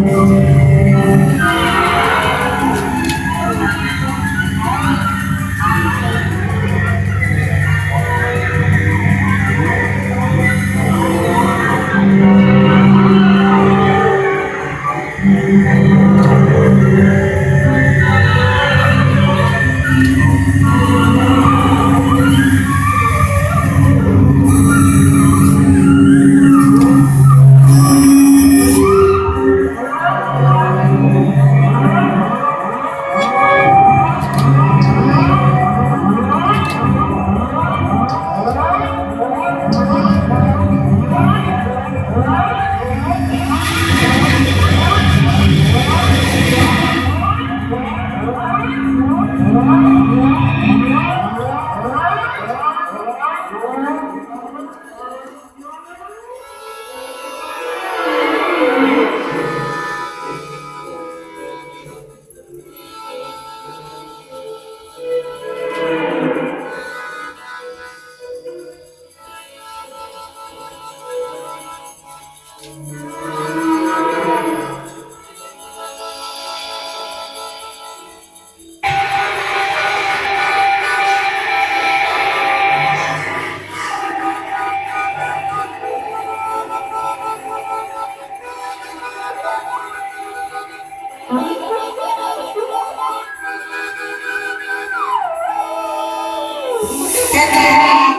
Música Yeah.